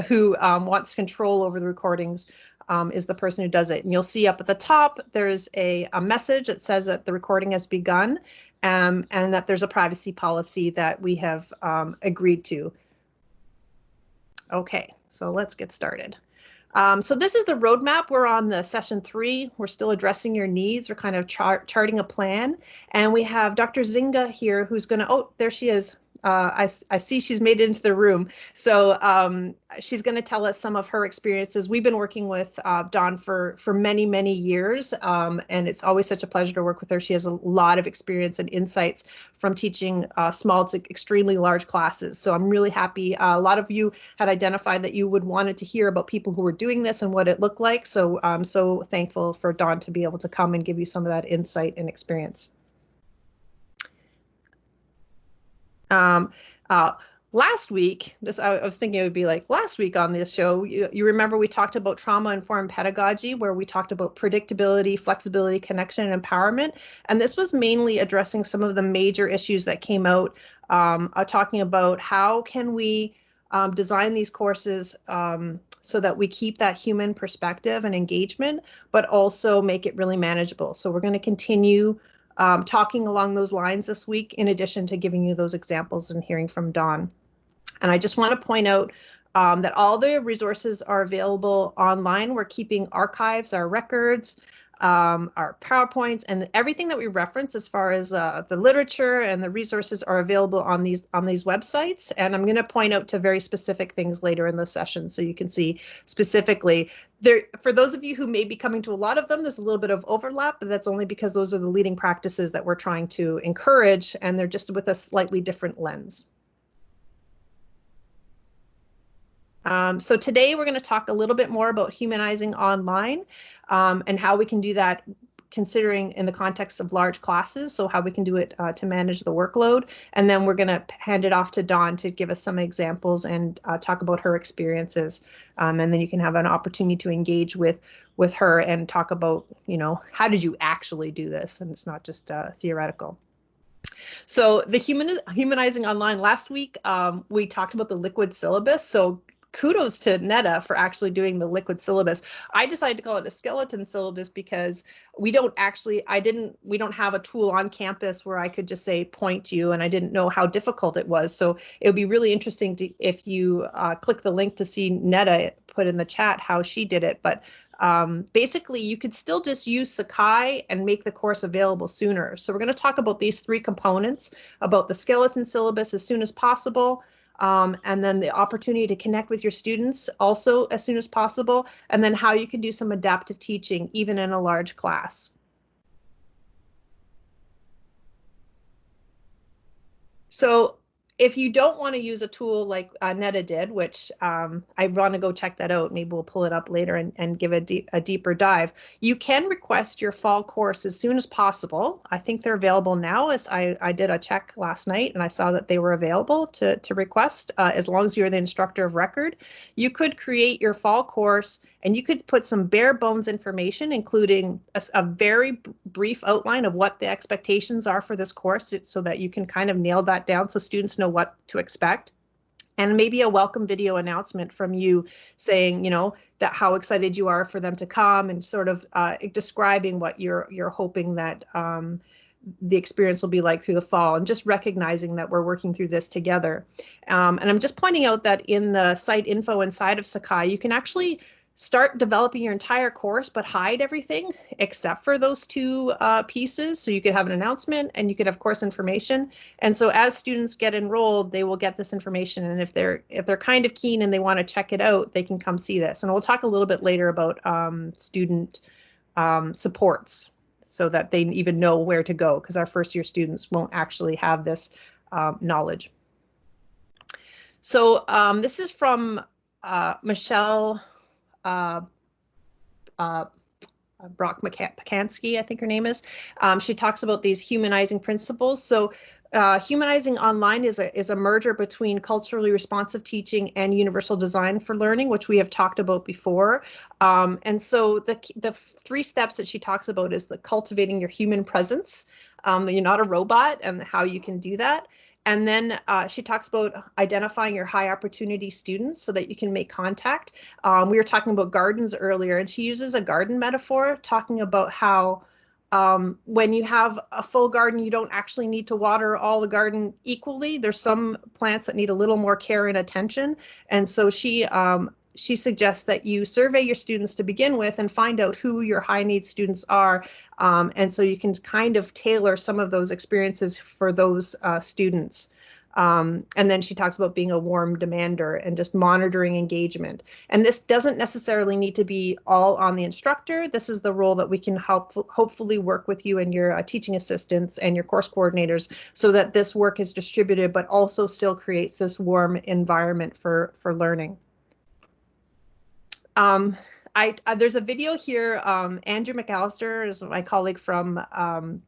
who um, wants control over the recordings um, is the person who does it. And you'll see up at the top, there's a, a message that says that the recording has begun um, and that there's a privacy policy that we have um, agreed to. Okay, so let's get started. Um, so this is the roadmap. We're on the session three. We're still addressing your needs. We're kind of chart charting a plan. And we have Dr. Zinga here who's going to, oh, there she is uh, I, I see she's made it into the room. So um, she's going to tell us some of her experiences. We've been working with uh, Dawn for, for many, many years, um, and it's always such a pleasure to work with her. She has a lot of experience and insights from teaching uh, small to extremely large classes. So I'm really happy. Uh, a lot of you had identified that you would wanted to hear about people who were doing this and what it looked like. So I'm so thankful for Dawn to be able to come and give you some of that insight and experience. Um, uh, last week, this I, I, was thinking it would be like last week on this show. You, you remember we talked about trauma informed pedagogy, where we talked about predictability, flexibility, connection, and empowerment. And this was mainly addressing some of the major issues that came out, um, uh, talking about how can we um, design these courses um, so that we keep that human perspective and engagement, but also make it really manageable. So we're going to continue um, talking along those lines this week, in addition to giving you those examples and hearing from Dawn. And I just want to point out um, that all the resources are available online. We're keeping archives, our records, um, our PowerPoints, and everything that we reference as far as uh, the literature and the resources are available on these on these websites. And I'm going to point out to very specific things later in the session so you can see specifically. There, for those of you who may be coming to a lot of them, there's a little bit of overlap, but that's only because those are the leading practices that we're trying to encourage, and they're just with a slightly different lens. Um, so today we're going to talk a little bit more about humanizing online um, and how we can do that considering in the context of large classes, so how we can do it uh, to manage the workload. And then we're going to hand it off to Dawn to give us some examples and uh, talk about her experiences. Um, and then you can have an opportunity to engage with with her and talk about, you know, how did you actually do this? And it's not just uh, theoretical. So the human humanizing online last week, um, we talked about the liquid syllabus. So kudos to Netta for actually doing the liquid syllabus. I decided to call it a skeleton syllabus because we don't actually, I didn't, we don't have a tool on campus where I could just say point you and I didn't know how difficult it was. So it would be really interesting to, if you uh, click the link to see Netta put in the chat how she did it. But um, basically you could still just use Sakai and make the course available sooner. So we're going to talk about these three components, about the skeleton syllabus as soon as possible, um, and then the opportunity to connect with your students also as soon as possible, and then how you can do some adaptive teaching even in a large class. So if you don't want to use a tool like uh, Netta did, which um, I want to go check that out, maybe we'll pull it up later and, and give a, deep, a deeper dive. You can request your fall course as soon as possible. I think they're available now as I, I did a check last night and I saw that they were available to, to request uh, as long as you're the instructor of record. You could create your fall course and you could put some bare bones information, including a, a very brief outline of what the expectations are for this course so that you can kind of nail that down so students know what to expect and maybe a welcome video announcement from you saying, you know, that how excited you are for them to come and sort of uh, describing what you're you're hoping that um, the experience will be like through the fall and just recognizing that we're working through this together. Um, and I'm just pointing out that in the site info inside of Sakai, you can actually start developing your entire course, but hide everything except for those two uh, pieces. So you could have an announcement and you could have course information. And so as students get enrolled, they will get this information. And if they're if they're kind of keen and they want to check it out, they can come see this. And we'll talk a little bit later about um, student um, supports so that they even know where to go because our first year students won't actually have this um, knowledge. So um, this is from uh, Michelle uh, uh, Brock Pacansky, I think her name is. Um, she talks about these humanizing principles. So uh, humanizing online is a is a merger between culturally responsive teaching and universal design for learning, which we have talked about before. Um, and so the the three steps that she talks about is the cultivating your human presence. Um, you're not a robot, and how you can do that And then uh, she talks about identifying your high opportunity students so that you can make contact. Um, we were talking about gardens earlier, and she uses a garden metaphor, talking about how um, when you have a full garden, you don't actually need to water all the garden equally. There's some plants that need a little more care and attention. And so she um, she suggests that you survey your students to begin with and find out who your high need students are. Um, and so you can kind of tailor some of those experiences for those uh, students. Um, and then she talks about being a warm demander and just monitoring engagement. And this doesn't necessarily need to be all on the instructor. This is the role that we can help hopefully work with you and your uh, teaching assistants and your course coordinators so that this work is distributed, but also still creates this warm environment for, for learning. Um, I, uh, there's a video here. Um, Andrew McAllister is my colleague from um,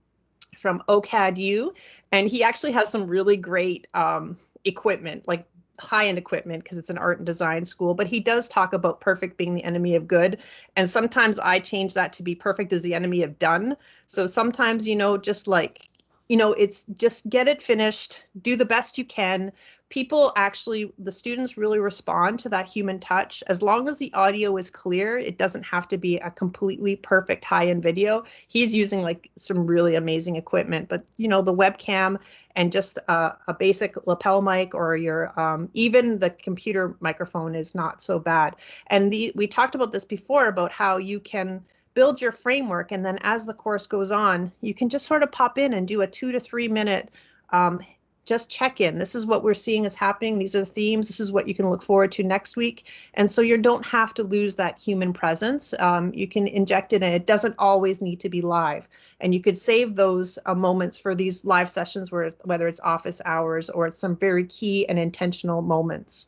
from OCADU, and he actually has some really great um, equipment, like high-end equipment, because it's an art and design school. But he does talk about perfect being the enemy of good, and sometimes I change that to be perfect is the enemy of done. So sometimes, you know, just like you know, it's just get it finished, do the best you can, people actually the students really respond to that human touch. As long as the audio is clear it doesn't have to be a completely perfect high-end video. He's using like some really amazing equipment but you know the webcam and just a, a basic lapel mic or your um, even the computer microphone is not so bad. And the we talked about this before about how you can build your framework and then as the course goes on you can just sort of pop in and do a two to three minute um, just check in. This is what we're seeing is happening. These are the themes. This is what you can look forward to next week. And so you don't have to lose that human presence. Um, you can inject it and it doesn't always need to be live. And you could save those uh, moments for these live sessions where whether it's office hours or it's some very key and intentional moments.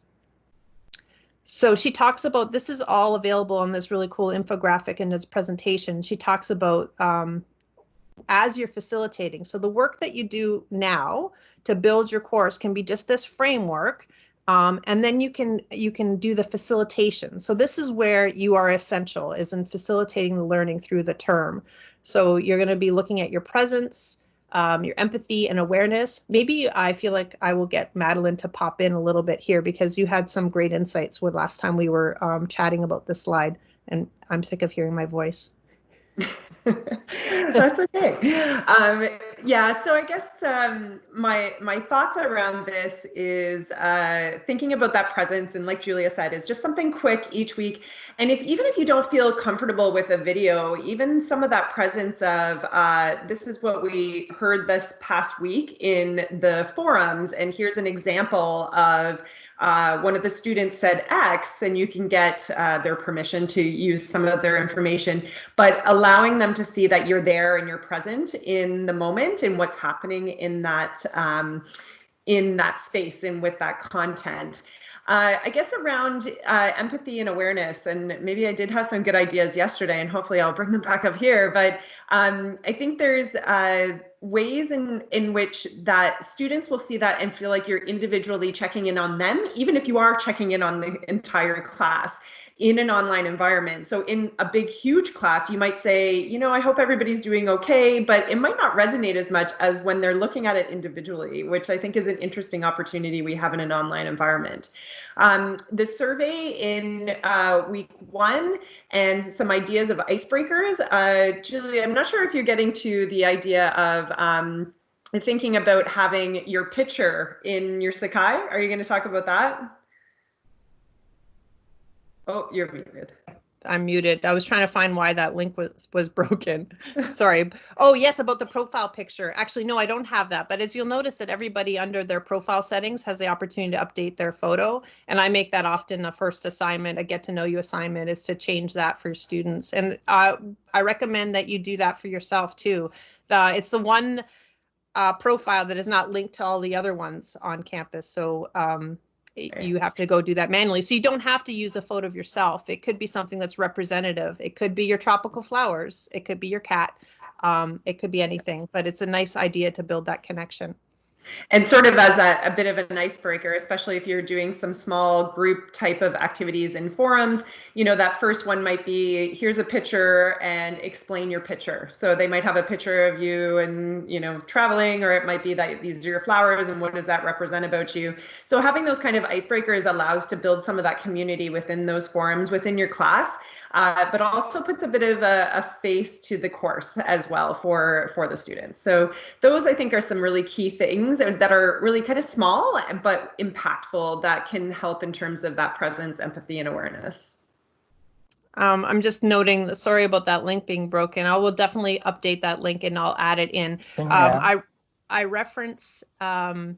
So she talks about this is all available on this really cool infographic in this presentation. She talks about um, as you're facilitating. So the work that you do now to build your course can be just this framework. Um, and then you can you can do the facilitation. So this is where you are essential is in facilitating the learning through the term. So you're going to be looking at your presence, um, your empathy and awareness. Maybe I feel like I will get Madeline to pop in a little bit here because you had some great insights with last time we were um, chatting about this slide and I'm sick of hearing my voice. That's okay. Um, yeah, so I guess um, my my thoughts around this is uh, thinking about that presence, and like Julia said, is just something quick each week. And if even if you don't feel comfortable with a video, even some of that presence of uh, this is what we heard this past week in the forums, and here's an example of uh, one of the students said X, and you can get uh, their permission to use some of their information, but allowing them to see that you're there and you're present in the moment and what's happening in that um, in that space and with that content. Uh, I guess around uh, empathy and awareness, and maybe I did have some good ideas yesterday, and hopefully I'll bring them back up here. But um, I think there's uh, ways in in which that students will see that and feel like you're individually checking in on them, even if you are checking in on the entire class in an online environment. So in a big, huge class, you might say, you know, I hope everybody's doing okay, but it might not resonate as much as when they're looking at it individually, which I think is an interesting opportunity we have in an online environment. Um, the survey in uh, week one and some ideas of icebreakers. Uh, Julie, I'm not sure if you're getting to the idea of um, thinking about having your picture in your Sakai. Are you going to talk about that? Oh, you're muted. I'm muted. I was trying to find why that link was was broken. Sorry. Oh, yes, about the profile picture. Actually, no, I don't have that. But as you'll notice that everybody under their profile settings has the opportunity to update their photo. And I make that often a first assignment, a get to know you assignment is to change that for students. And uh, I recommend that you do that for yourself too. The, it's the one uh, profile that is not linked to all the other ones on campus. So um, you have to go do that manually. So you don't have to use a photo of yourself. It could be something that's representative. It could be your tropical flowers. It could be your cat. Um, it could be anything, but it's a nice idea to build that connection. And sort of as a, a, bit of an icebreaker especially if you're doing some small group type of activities in forums you know that first one might be here's a picture and explain your picture. So they might have a picture of you and you know traveling or it might be that these are your flowers and what does that represent about you. So having those kind of icebreakers allows to build some of that community within those forums within your class uh, but also puts a bit of a, a, face to the course as well for for the students. So those I think are some really key things that are really kind of small but impactful that can help in terms of that presence, empathy, and awareness. Um, I'm just noting, the sorry about that link being broken. I will definitely update that link and I'll add it in. Um, I I reference um,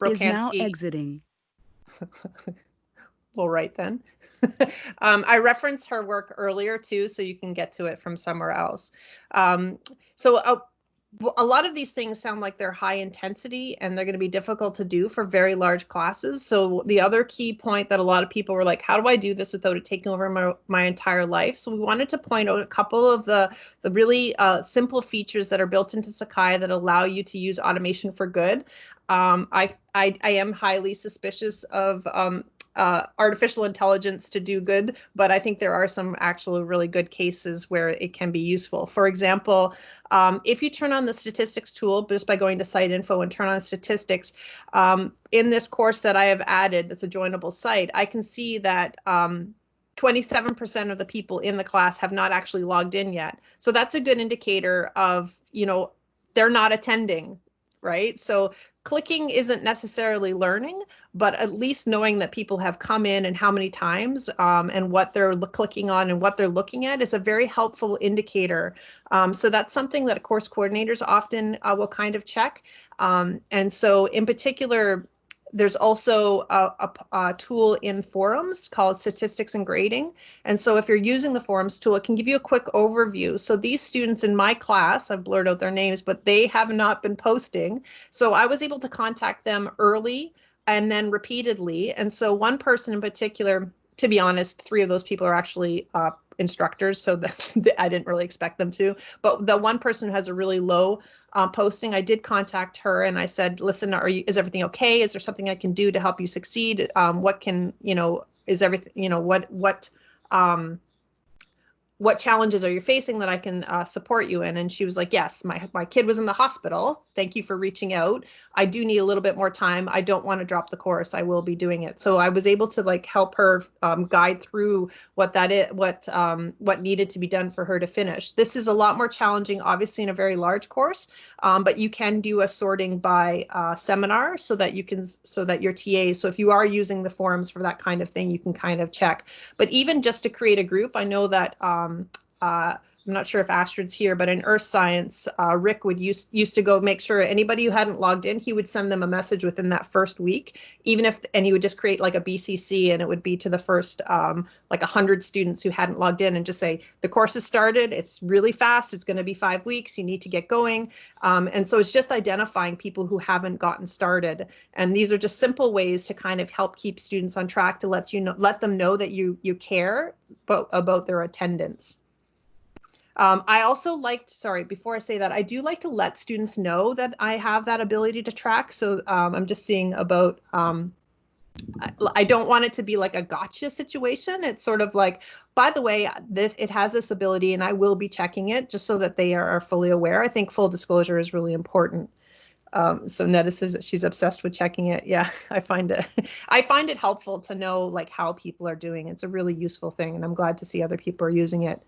Brokansky. Is now exiting. right then. um, I referenced her work earlier too, so you can get to it from somewhere else. Um, so a, uh, a lot of these things sound like they're high intensity and they're going to be difficult to do for very large classes. So the other key point that a lot of people were like, how do I do this without it taking over my, my entire life? So we wanted to point out a couple of the, the really uh, simple features that are built into Sakai that allow you to use automation for good. Um, I, I, I am highly suspicious of um, uh, artificial intelligence to do good, but I think there are some actual really good cases where it can be useful. For example, um, if you turn on the statistics tool just by going to site info and turn on statistics, um, in this course that I have added, that's a joinable site, I can see that 27% um, of the people in the class have not actually logged in yet. So that's a good indicator of, you know, they're not attending right? So clicking isn't necessarily learning, but at least knowing that people have come in and how many times um, and what they're clicking on and what they're looking at is a very helpful indicator. Um, so that's something that course coordinators often uh, will kind of check. Um, and so in particular, there's also a, a, a, tool in forums called statistics and grading. And so if you're using the forums tool it can give you a quick overview. So these students in my class i've blurred out their names but they have not been posting. So i was able to contact them early and then repeatedly. And so one person in particular to be honest three of those people are actually uh, instructors so that i didn't really expect them to but the one person who has a really low uh, posting, I did contact her and I said, listen, are you, is everything okay? Is there something I can do to help you succeed? Um, what can, you know, is everything, you know, what, what, um, what challenges are you facing that I can uh, support you in? And she was like, yes, my, my kid was in the hospital. Thank you for reaching out. I do need a little bit more time. I don't want to drop the course. I will be doing it. So I was able to like help her um, guide through what that is, what um, what needed to be done for her to finish. This is a lot more challenging, obviously in a very large course, um, but you can do a sorting by uh, seminar so that you can, so that your TAs, so if you are using the forums for that kind of thing, you can kind of check. But even just to create a group, I know that um, uh, I'm not sure if Astrid's here, but in Earth Science, uh, Rick would use, used to go make sure anybody who hadn't logged in, he would send them a message within that first week, even if, and he would just create like a BCC and it would be to the first um, like 100 students who hadn't logged in and just say, the course has started, it's really fast, it's going to be five weeks, you need to get going. Um, and so it's just identifying people who haven't gotten started. And these are just simple ways to kind of help keep students on track to let you know, let them know that you you care about, about their attendance. Um, I also liked, sorry, before I say that, I do like to let students know that I have that ability to track. So um, I'm just seeing about, um, I, I don't want it to be like a gotcha situation. It's sort of like, by the way, this it has this ability and I will be checking it just so that they are, are fully aware. I think full disclosure is really important. Um, so Netta says that she's obsessed with checking it. Yeah, I find it I find it helpful to know like how people are doing. It's a really useful thing, and I'm glad to see other people are using it.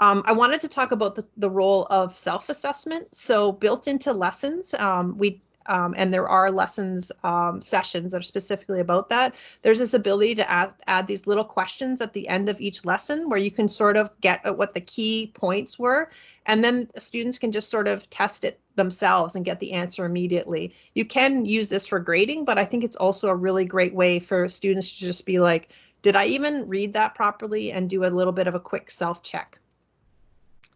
Um, I wanted to talk about the, the role of self-assessment. So built into lessons, um, we um, and there are lessons um, sessions that are specifically about that. There's this ability to add, add these little questions at the end of each lesson where you can sort of get at what the key points were, and then students can just sort of test it themselves and get the answer immediately. You can use this for grading, but I think it's also a really great way for students to just be like, did I even read that properly and do a little bit of a quick self check.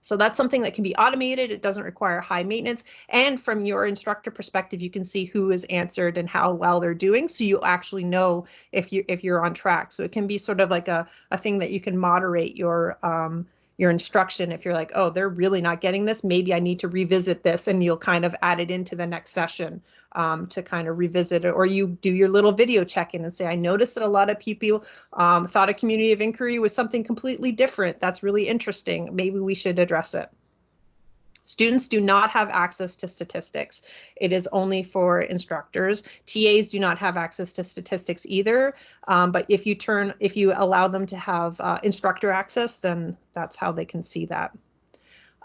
So that's something that can be automated. It doesn't require high maintenance. And from your instructor perspective, you can see who is answered and how well they're doing. So you actually know if you if you're on track. So it can be sort of like a, a thing that you can moderate your um, your instruction if you're like oh they're really not getting this maybe i need to revisit this and you'll kind of add it into the next session um, to kind of revisit it or you do your little video check-in and say i noticed that a lot of people um, thought a community of inquiry was something completely different that's really interesting maybe we should address it Students do not have access to statistics. It is only for instructors. TAs do not have access to statistics either. Um, but if you turn, if you allow them to have uh, instructor access, then that's how they can see that.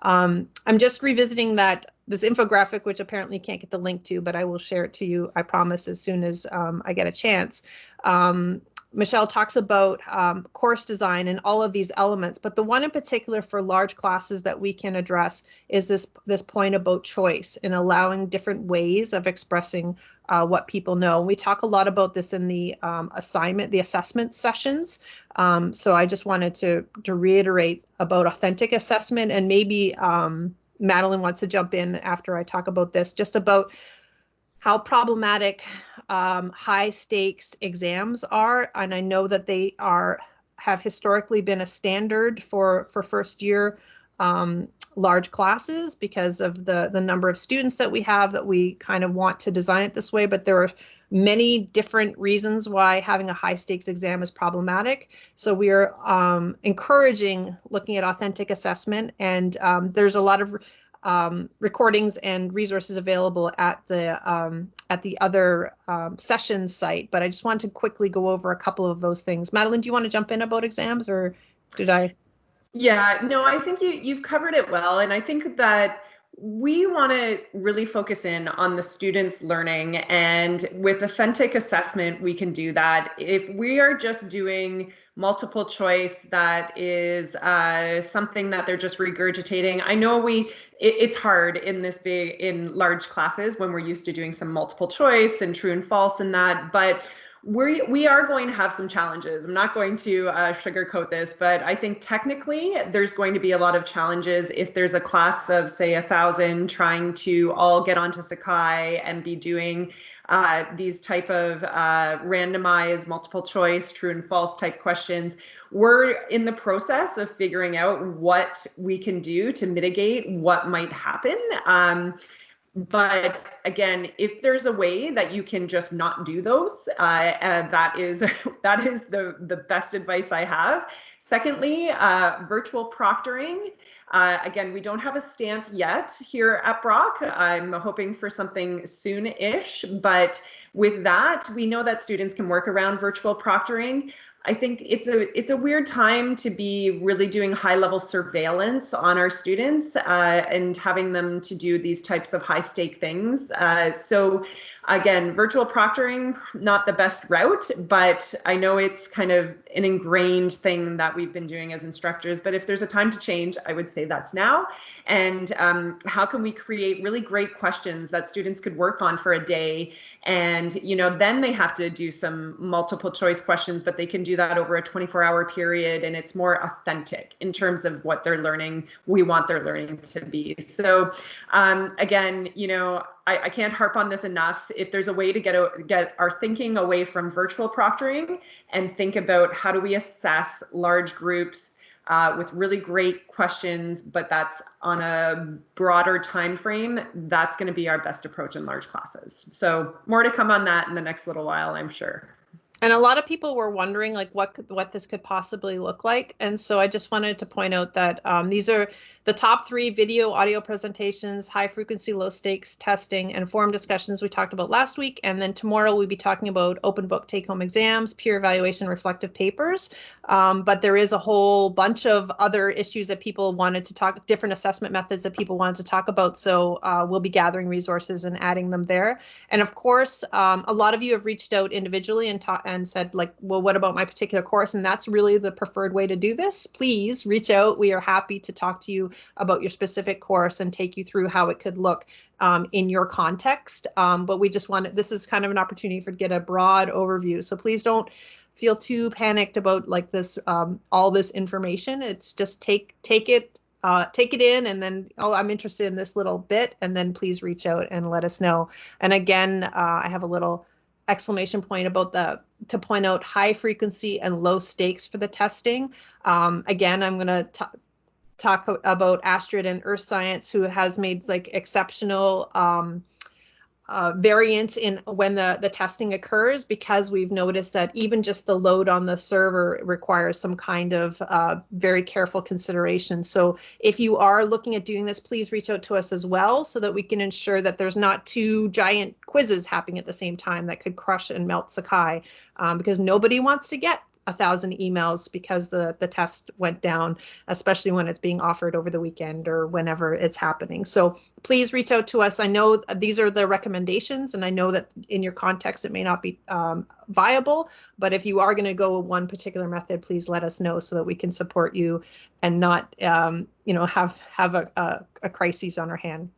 Um, I'm just revisiting that this infographic, which apparently can't get the link to, but I will share it to you, I promise, as soon as um, I get a chance. Um, Michelle talks about um, course design and all of these elements, but the one in particular for large classes that we can address is this this point about choice and allowing different ways of expressing uh, what people know. We talk a lot about this in the um, assignment, the assessment sessions. Um, so I just wanted to to reiterate about authentic assessment and maybe um, Madeline wants to jump in after I talk about this, just about how problematic um, high stakes exams are. And I know that they are have historically been a standard for for first year um, large classes because of the the number of students that we have that we kind of want to design it this way. But there are many different reasons why having a high stakes exam is problematic. So we are um, encouraging looking at authentic assessment and um, there's a lot of um, recordings and resources available at the um, at the other um, sessions site. But I just want to quickly go over a couple of those things. Madeline, do you want to jump in about exams, or did I? Yeah, no, I think you you've covered it well, and I think that we want to really focus in on the students learning and with authentic assessment we can do that. If we are just doing multiple choice that is uh, something that they're just regurgitating. I know we it, it's hard in this big in large classes when we're used to doing some multiple choice and true and false and that but we we are going to have some challenges. I'm not going to uh, sugarcoat this, but I think technically there's going to be a lot of challenges if there's a class of say a thousand trying to all get onto Sakai and be doing uh, these type of uh, randomized multiple choice, true and false type questions. We're in the process of figuring out what we can do to mitigate what might happen. Um, but again if there's a way that you can just not do those uh, that is that is the the best advice i have. Secondly uh, virtual proctoring. Uh, again we don't have a stance yet here at brock. I'm hoping for something soon-ish but with that we know that students can work around virtual proctoring I think it's a it's a weird time to be really doing high level surveillance on our students uh, and having them to do these types of high stake things. Uh, so again, virtual proctoring, not the best route, but I know it's kind of an ingrained thing that we've been doing as instructors. But if there's a time to change, I would say that's now. And um, how can we create really great questions that students could work on for a day? And, you know, then they have to do some multiple choice questions, but they can do that over a 24 hour period. And it's more authentic in terms of what they're learning, we want their learning to be. So um, again, you know, I, I, can't harp on this enough. If there's a way to get a, get our thinking away from virtual proctoring and think about how do we assess large groups uh, with really great questions, but that's on a broader time frame, that's going to be our best approach in large classes. So more to come on that in the next little while, I'm sure and a lot of people were wondering like what could, what this could possibly look like and so i just wanted to point out that um, these are the top three video audio presentations high frequency low stakes testing and forum discussions we talked about last week and then tomorrow we'll be talking about open book take home exams peer evaluation reflective papers um, but there is a whole bunch of other issues that people wanted to talk different assessment methods that people wanted to talk about so uh, we'll be gathering resources and adding them there and of course um, a lot of you have reached out individually and talked and said like, well, what about my particular course? And that's really the preferred way to do this. Please reach out. We are happy to talk to you about your specific course and take you through how it could look um, in your context. Um, but we just wanted, this is kind of an opportunity for get a broad overview. So please don't feel too panicked about like this, um, all this information. It's just take, take it uh, take it in and then oh i'm interested in this little bit and then please reach out and let us know and again uh, i have a little exclamation point about the to point out high frequency and low stakes for the testing. Um, again, I'm going to talk about Astrid and Earth Science, who has made like exceptional um, uh, variance in when the, the testing occurs because we've noticed that even just the load on the server requires some kind of uh, very careful consideration. So if you are looking at doing this, please reach out to us as well so that we can ensure that there's not two giant quizzes happening at the same time that could crush and melt Sakai um, because nobody wants to get a thousand emails because the the test went down, especially when it's being offered over the weekend or whenever it's happening. So please reach out to us. I know these are the recommendations, and I know that in your context it may not be um, viable, but if you are going to go with one particular method, please let us know so that we can support you and not um, you know have have a, a, a crisis on our hand.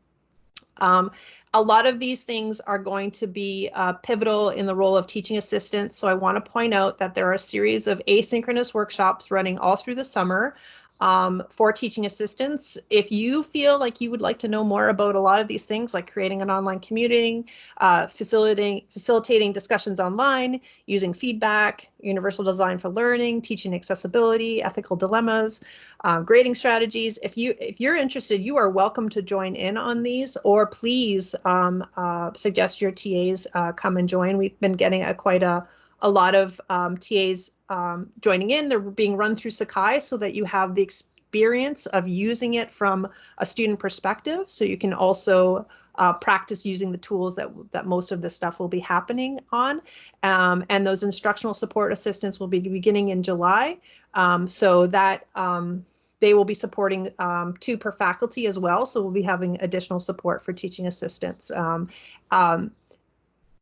Um, a lot of these things are going to be uh, pivotal in the role of teaching assistants. So I want to point out that there are a series of asynchronous workshops running all through the summer um, for teaching assistants. If you feel like you would like to know more about a lot of these things, like creating an online community, uh, facilitating facilitating discussions online, using feedback, universal design for learning, teaching accessibility, ethical dilemmas, um, grading strategies. If you if you're interested, you are welcome to join in on these, or please um, uh, suggest your TAs uh, come and join. We've been getting a quite a a lot of um, TAs um, joining in. They're being run through Sakai so that you have the experience of using it from a student perspective. So you can also uh, practice using the tools that that most of this stuff will be happening on. Um, and those instructional support assistants will be beginning in July. Um, so that um, they will be supporting um, two per faculty as well. So we'll be having additional support for teaching assistants. Um, um,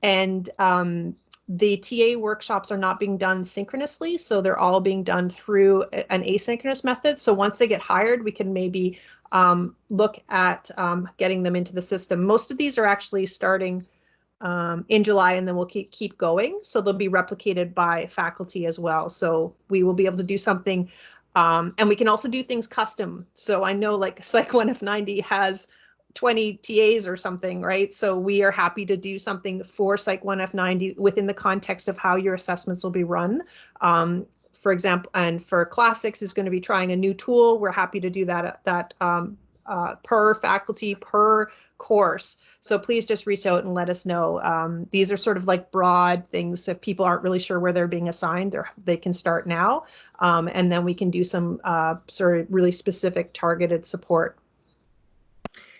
and the TA workshops are not being done synchronously, so they're all being done through an asynchronous method. So once they get hired, we can maybe um, look at um, getting them into the system. Most of these are actually starting um, in July and then we'll keep keep going. So they'll be replicated by faculty as well. So we will be able to do something um, and we can also do things custom. So I know like Psych 1F90 has 20 TAs or something, right? So we are happy to do something for Psych 1F90 within the context of how your assessments will be run. Um, for example, and for classics is going to be trying a new tool. We're happy to do that that um, uh, per faculty per course. So please just reach out and let us know. Um, these are sort of like broad things. If people aren't really sure where they're being assigned, they can start now, um, and then we can do some uh, sort of really specific targeted support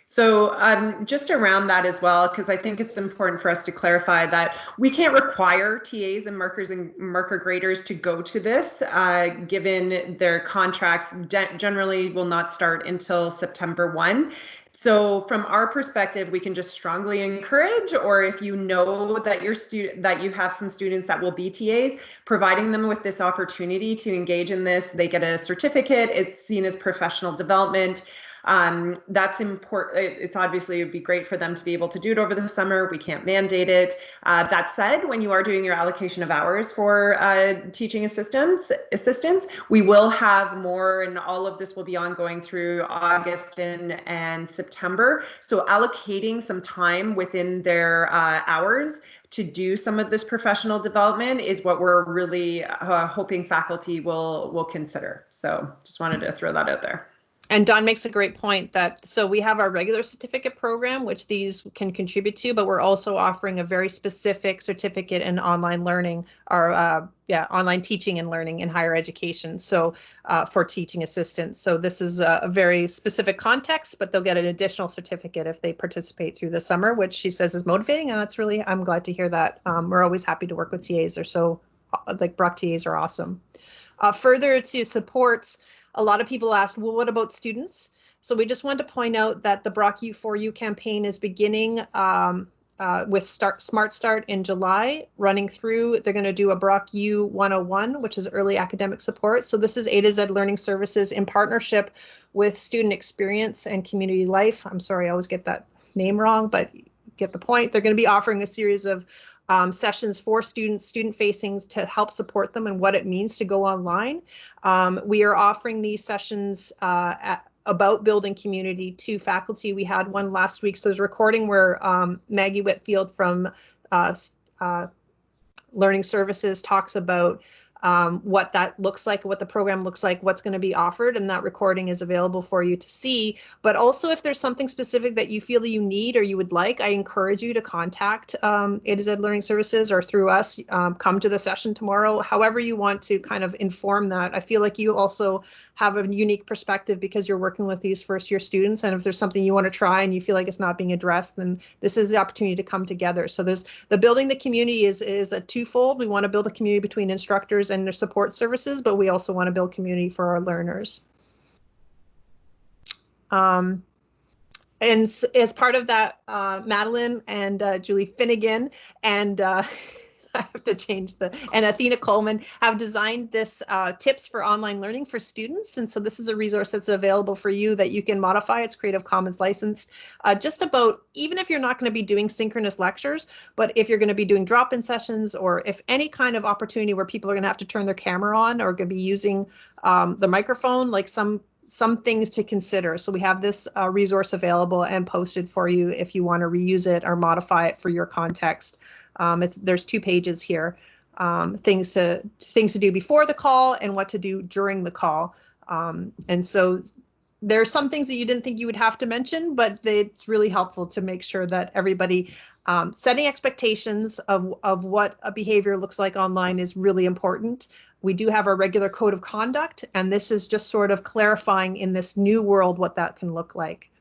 so um, just around that as well, because I think it's important for us to clarify that we can't require TAs and markers and marker graders to go to this, uh, given their contracts generally will not start until September 1. So from our perspective, we can just strongly encourage, or if you know that your student that you have some students that will be TAs, providing them with this opportunity to engage in this, they get a certificate. It's seen as professional development. Um, that's important. It's obviously it would be great for them to be able to do it over the summer. We can't mandate it. Uh, that said, when you are doing your allocation of hours for uh, teaching assistants, assistants, we will have more, and all of this will be ongoing through August and, and September. So allocating some time within their uh, hours to do some of this professional development is what we're really uh, hoping faculty will will consider. So just wanted to throw that out there and Dawn makes a great point that so we have our regular certificate program, which these can contribute to, but we're also offering a very specific certificate in online learning or uh, yeah, online teaching and learning in higher education. So uh, for teaching assistants. So this is a, a, very specific context, but they'll get an additional certificate if they participate through the summer, which she says is motivating. And that's really, I'm glad to hear that. Um, we're always happy to work with TAs. They're so, like Brock TAs are awesome. Uh, further to supports, a lot of people asked, well, what about students? So we just wanted to point out that the Brock U4U campaign is beginning um, uh, with start, Smart Start in July, running through. They're going to do a Brock U 101, which is early academic support. So this is A to Z Learning Services in partnership with Student Experience and Community Life. I'm sorry, I always get that name wrong, but get the point. They're going to be offering a series of um, sessions for students, student facing to help support them and what it means to go online. Um, we are offering these sessions uh, at, about building community to faculty. We had one last week, so there's a recording where um, Maggie Whitfield from uh, uh, Learning Services talks about um, what that looks like, what the program looks like, what's going to be offered, and that recording is available for you to see. But also, if there's something specific that you feel you need or you would like, I encourage you to contact um, A to Z Learning Services or through us. Um, come to the session tomorrow, however you want to kind of inform that. I feel like you also have a unique perspective because you're working with these first year students. And if there's something you want to try and you feel like it's not being addressed, then this is the opportunity to come together. So there's the building the community is is a twofold. We want to build a community between instructors and their support services, but we also want to build community for our learners. Um, and as part of that, uh, Madeline and uh, Julie Finnegan and uh, I have to change the, and Athena Coleman have designed this uh, tips for online learning for students. And so this is a resource that's available for you that you can modify. It's Creative Commons license. uh, just about, even if you're not going to be doing synchronous lectures, but if you're going to be doing drop-in sessions or if any kind of opportunity where people are going to have to turn their camera on or going to be using um, the microphone, like some some things to consider. So we have this uh, resource available and posted for you if you want to reuse it or modify it for your context. Um, it's there's two pages here, um, things to things to do before the call and what to do during the call. Um, and so there are some things that you didn't think you would have to mention, but it's really helpful to make sure that everybody um, setting expectations of, of what a behavior looks like online is really important. We do have our regular code of conduct, and this is just sort of clarifying in this new world what that can look like.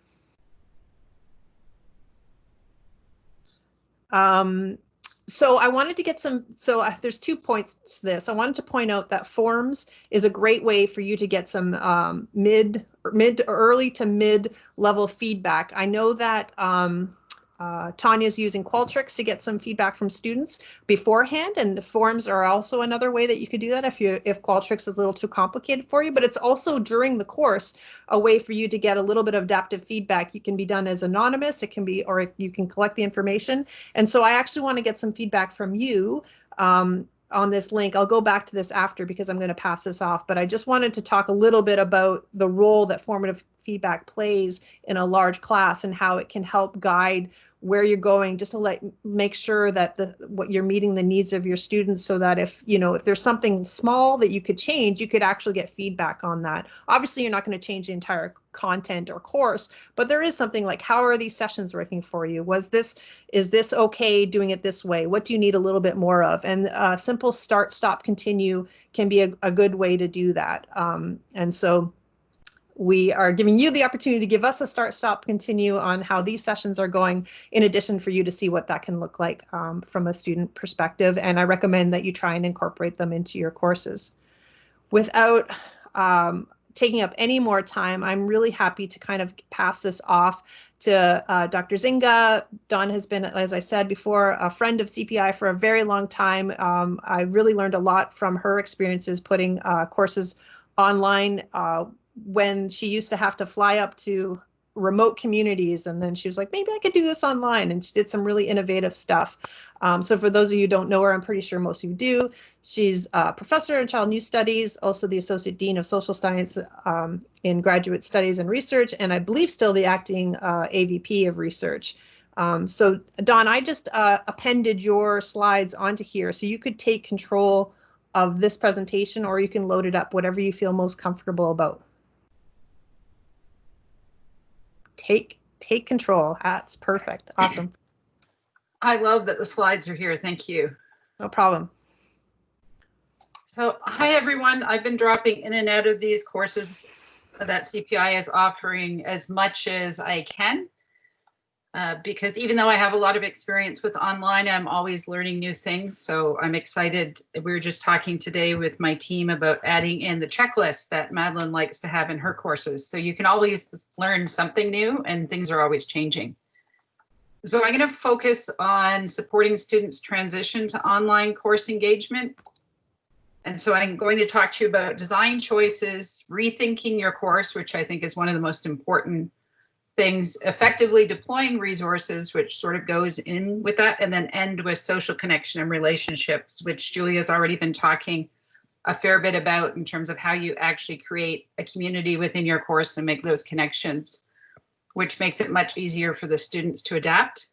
Um, so I wanted to get some, so uh, there's two points to this. I wanted to point out that forms is a great way for you to get some um, mid, mid, early to mid level feedback. I know that um, uh, Tanya's using Qualtrics to get some feedback from students beforehand, and the forms are also another way that you could do that if you if Qualtrics is a little too complicated for you. But it's also during the course a way for you to get a little bit of adaptive feedback. You can be done as anonymous, it can be, or you can collect the information. And so I actually want to get some feedback from you. Um, on this link. I'll go back to this after because I'm going to pass this off, but I just wanted to talk a little bit about the role that formative feedback plays in a large class and how it can help guide where you're going just to let make sure that the what you're meeting the needs of your students so that if you know if there's something small that you could change you could actually get feedback on that. Obviously you're not going to change the entire content or course but there is something like how are these sessions working for you? Was this is this okay doing it this way? What do you need a little bit more of? And uh, simple start stop continue can be a, a good way to do that. Um, and so we are giving you the opportunity to give us a start, stop, continue on how these sessions are going, in addition for you to see what that can look like um, from a student perspective. And I recommend that you try and incorporate them into your courses. Without um, taking up any more time, I'm really happy to kind of pass this off to uh, Dr. Zinga. Dawn has been, as I said before, a friend of CPI for a very long time. Um, I really learned a lot from her experiences putting uh, courses online uh, when she used to have to fly up to remote communities and then she was like maybe i could do this online and she did some really innovative stuff. Um, so for those of you who dawn't know her i'm pretty sure most of you do. She's a professor in child news studies also the associate dean of social science um, in graduate studies and research and i believe still the acting uh, avp of research. Um, so don i just uh, appended your slides onto here so you could take control of this presentation or you can load it up whatever you feel most comfortable about take take control. That's perfect. Awesome. I love that the slides are here. Thank you. No problem. So hi, everyone. I've been dropping in and out of these courses that CPI is offering as much as I can. Uh, because even though I have a lot of experience with online, I'm always learning new things. So I'm excited. We were just talking today with my team about adding in the checklist that Madeline likes to have in her courses. So you can always learn something new and things are always changing. So I'm going to focus on supporting students transition to online course engagement. And so I'm going to talk to you about design choices, rethinking your course, which I think is one of the most important things, effectively deploying resources, which sort of goes in with that, and then end with social connection and relationships, which Julia's already been talking a fair bit about in terms of how you actually create a community within your course and make those connections, which makes it much easier for the students to adapt.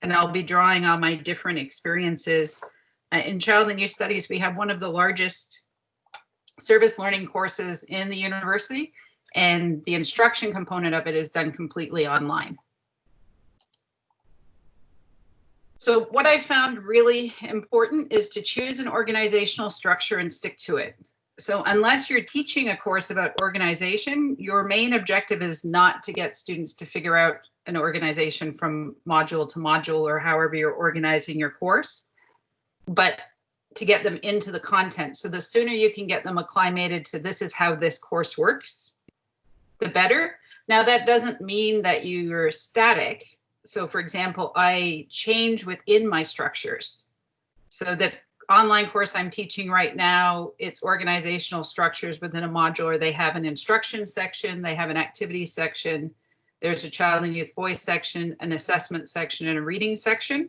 And I'll be drawing on my different experiences Uh, in child and youth studies, we have one of the largest service learning courses in the university, and the instruction component of it is done completely online. So what I found really important is to choose an organizational structure and stick to it. So unless you're teaching a course about organization, your main objective is not to get students to figure out an organization from module to module or however you're organizing your course, but to get them into the content. So the sooner you can get them acclimated to this is how this course works, the better. Now that doesn't mean that you're static so for example, I change within my structures. So the online course I'm teaching right now, it's organizational structures within a module. Or they have an instruction section, they have an activity section, there's a child and youth voice section, an assessment section, and a reading section.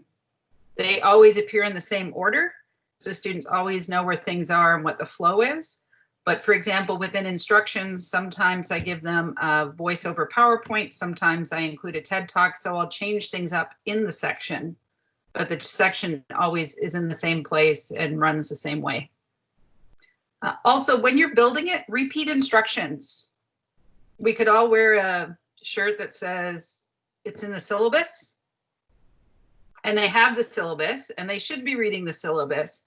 They always appear in the same order. So students always know where things are and what the flow is. But for example, within instructions, sometimes I give them a voice over PowerPoint, sometimes I include a TED Talk, so I'll change things up in the section, but the section always is in the same place and runs the same way. Uh, also, when you're building it, repeat instructions. We could all wear a shirt that says it's in the syllabus, and they have the syllabus, and they should be reading the syllabus,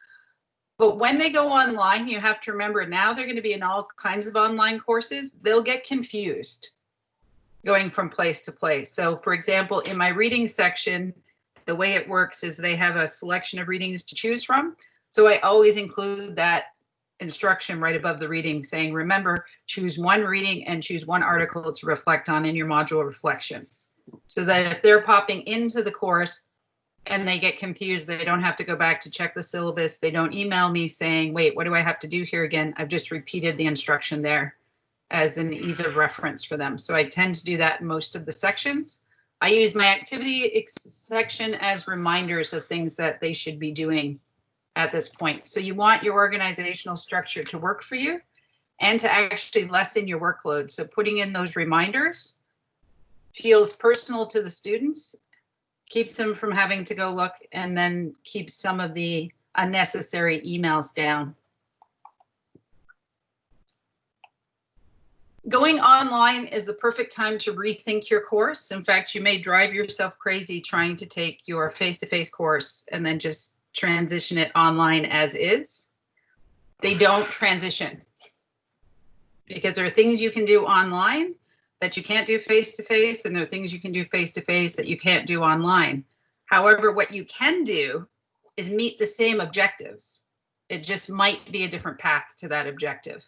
but when they go online, you have to remember now they're going to be in all kinds of online courses. They'll get confused going from place to place. So for example, in my reading section, the way it works is they have a selection of readings to choose from. So I always include that instruction right above the reading saying, remember, choose one reading and choose one article to reflect on in your module reflection. So that if they're popping into the course, and they get confused. They don't have to go back to check the syllabus. They don't email me saying, wait, what do I have to do here again? I've just repeated the instruction there as an ease of reference for them. So I tend to do that in most of the sections. I use my activity section as reminders of things that they should be doing at this point. So you want your organizational structure to work for you and to actually lessen your workload. So putting in those reminders feels personal to the students keeps them from having to go look and then keeps some of the unnecessary emails down. Going online is the perfect time to rethink your course. In fact, you may drive yourself crazy trying to take your face-to-face -face course and then just transition it online as is. They don't transition because there are things you can do online that you can't do face to face and there are things you can do face to face that you can't do online. However, what you can do is meet the same objectives. It just might be a different path to that objective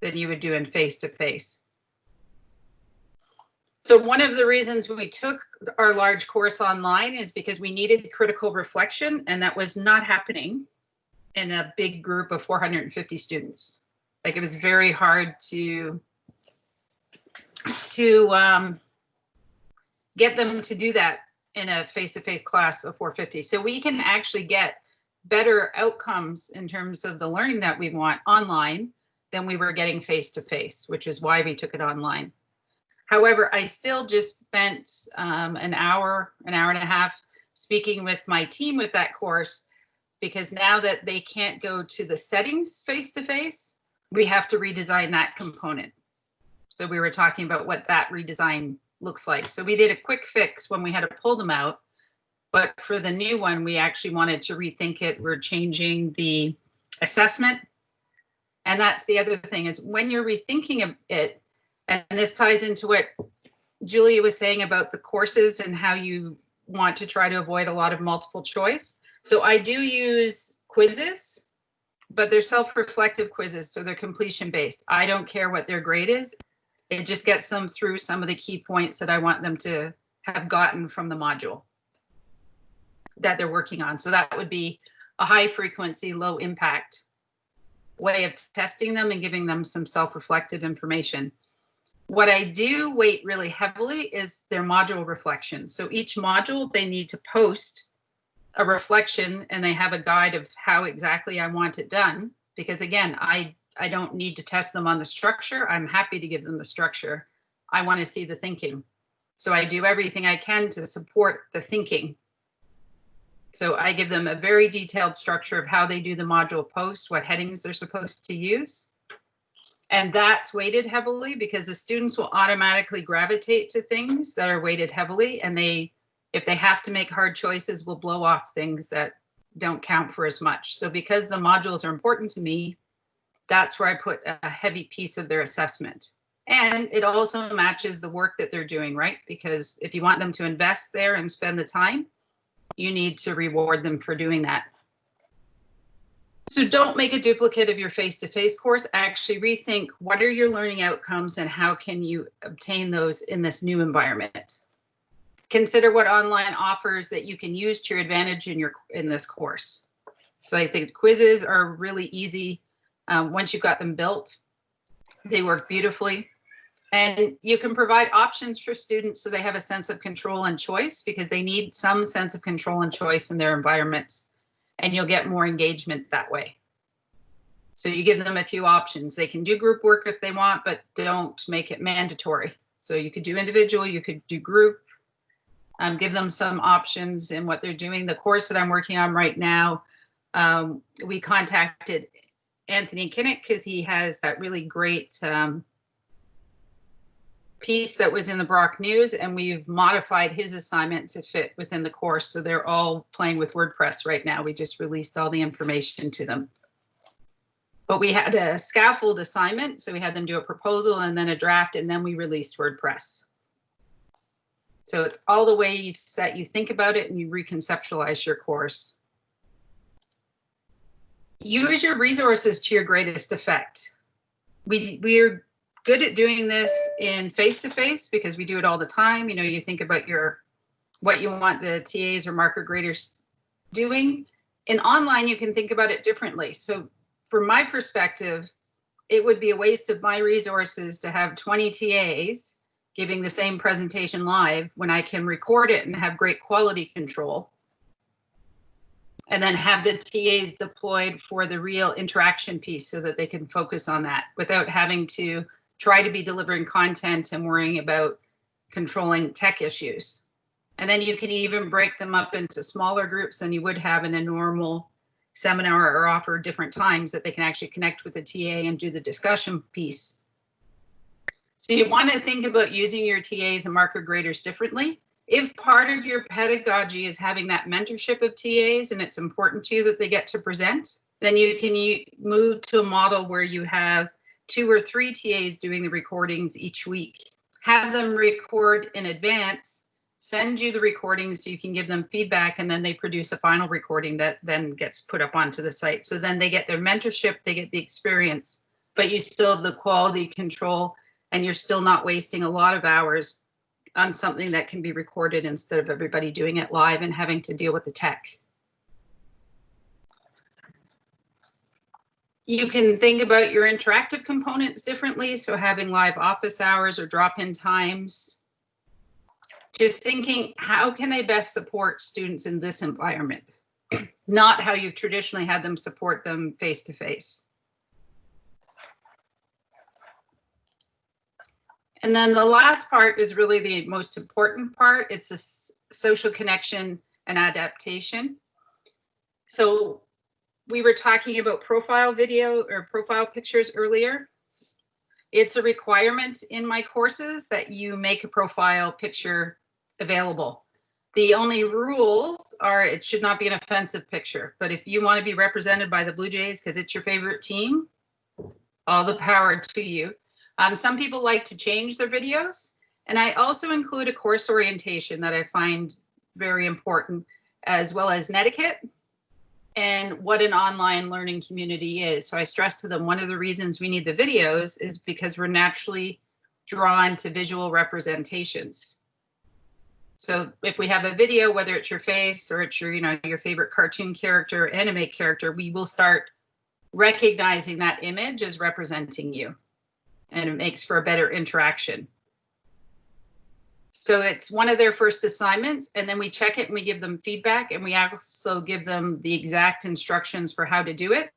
than you would do in face to face. So one of the reasons we took our large course online is because we needed critical reflection and that was not happening in a big group of 450 students. Like it was very hard to to um, get them to do that in a face-to-face -face class of 450. So we can actually get better outcomes in terms of the learning that we want online than we were getting face-to-face, -face, which is why we took it online. However, I still just spent um, an hour, an hour and a half speaking with my team with that course, because now that they can't go to the settings face-to-face, -face, we have to redesign that component. So we were talking about what that redesign looks like. So we did a quick fix when we had to pull them out. But for the new one, we actually wanted to rethink it. We're changing the assessment. And that's the other thing is when you're rethinking it, and this ties into what Julia was saying about the courses and how you want to try to avoid a lot of multiple choice. So I do use quizzes, but they're self-reflective quizzes, so they're completion based. I don't care what their grade is it just gets them through some of the key points that I want them to have gotten from the module that they're working on. So that would be a high frequency, low impact way of testing them and giving them some self-reflective information. What I do weight really heavily is their module reflection. So each module, they need to post a reflection and they have a guide of how exactly I want it done. Because again, I I don't need to test them on the structure. I'm happy to give them the structure. I want to see the thinking. So I do everything I can to support the thinking So I give them a very detailed structure of how they do the module post, what headings they're supposed to use. And that's weighted heavily because the students will automatically gravitate to things that are weighted heavily and they, if they have to make hard choices, will blow off things that don't count for as much. So because the modules are important to me, that's where I put a heavy piece of their assessment. And it also matches the work that they're doing, right? Because if you want them to invest there and spend the time, you need to reward them for doing that. So don't make a duplicate of your face-to-face -face course. Actually rethink what are your learning outcomes and how can you obtain those in this new environment. Consider what online offers that you can use to your advantage in your in this course. So I think quizzes are really easy um, once you've got them built. They work beautifully. And you can provide options for students so they have a sense of control and choice because they need some sense of control and choice in their environments and you'll get more engagement that way. So you give them a few options. They can do group work if they want, but don't make it mandatory. So you could do individual, you could do group, um, give them some options in what they're doing. The course that I'm working on right now, um, we contacted Anthony Kinnick because he has that really great um, piece that was in the Brock News and we've modified his assignment to fit within the course. So they're all playing with WordPress right now. We just released all the information to them. But we had a scaffold assignment. So we had them do a proposal and then a draft and then we released WordPress. So it's all the ways that you think about it and you reconceptualize your course. Use your resources to your greatest effect. We, we're good at doing this in face-to-face -face because we do it all the time. You know, you think about your what you want the TAs or marker graders doing. In online, you can think about it differently. So from my perspective, it would be a waste of my resources to have 20 TAs giving the same presentation live when I can record it and have great quality control. And then have the TAs deployed for the real interaction piece so that they can focus on that without having to try to be delivering content and worrying about controlling tech issues. And then you can even break them up into smaller groups than you would have in a normal seminar or offer different times that they can actually connect with the TA and do the discussion piece. So you want to think about using your TAs and marker graders differently. If part of your pedagogy is having that mentorship of TAs and it's important to you that they get to present, then you can move to a model where you have two or three TAs doing the recordings each week. Have them record in advance, send you the recordings so you can give them feedback and then they produce a final recording that then gets put up onto the site. So then they get their mentorship, they get the experience, but you still have the quality control and you're still not wasting a lot of hours on something that can be recorded instead of everybody doing it live and having to deal with the tech. You can think about your interactive components differently. So having live office hours or drop-in times. Just thinking, how can they best support students in this environment? Not how you've traditionally had them support them face-to-face. -face. And then the last part is really the most important part. It's the social connection and adaptation. So we were talking about profile video or profile pictures earlier. It's a requirement in my courses that you make a profile picture available. The only rules are it should not be an offensive picture, but if you want to be represented by the Blue Jays because it's your favorite team, all the power to you. Um, some people like to change their videos, and I also include a course orientation that I find very important, as well as netiquette and what an online learning community is. So I stress to them, one of the reasons we need the videos is because we're naturally drawn to visual representations. So if we have a video, whether it's your face or it's your, you know, your favorite cartoon character, anime character, we will start recognizing that image as representing you and it makes for a better interaction. So it's one of their first assignments and then we check it and we give them feedback and we also give them the exact instructions for how to do it.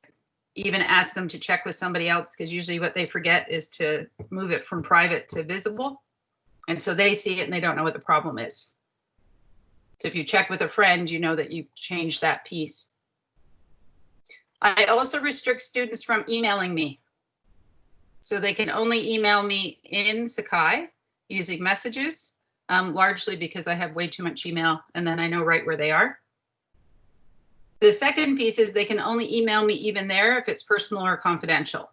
Even ask them to check with somebody else because usually what they forget is to move it from private to visible. And so they see it and they don't know what the problem is. So if you check with a friend, you know that you've changed that piece. I also restrict students from emailing me. So they can only email me in Sakai using messages, um, largely because I have way too much email and then I know right where they are. The second piece is they can only email me even there if it's personal or confidential.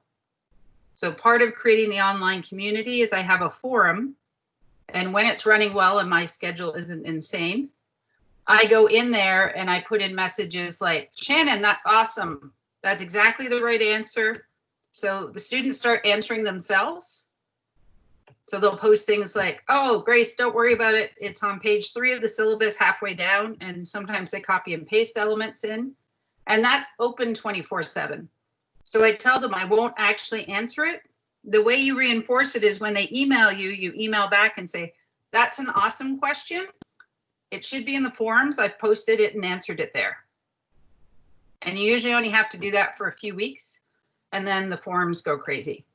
So part of creating the online community is I have a forum and when it's running well and my schedule isn't insane, I go in there and I put in messages like, Shannon, that's awesome. That's exactly the right answer. So the students start answering themselves. So they'll post things like, oh, Grace, don't worry about it. It's on page three of the syllabus halfway down. And sometimes they copy and paste elements in. And that's open 24 7. So I tell them I won't actually answer it. The way you reinforce it is when they email you, you email back and say, that's an awesome question. It should be in the forums. I've posted it and answered it there. And you usually only have to do that for a few weeks and then the forums go crazy.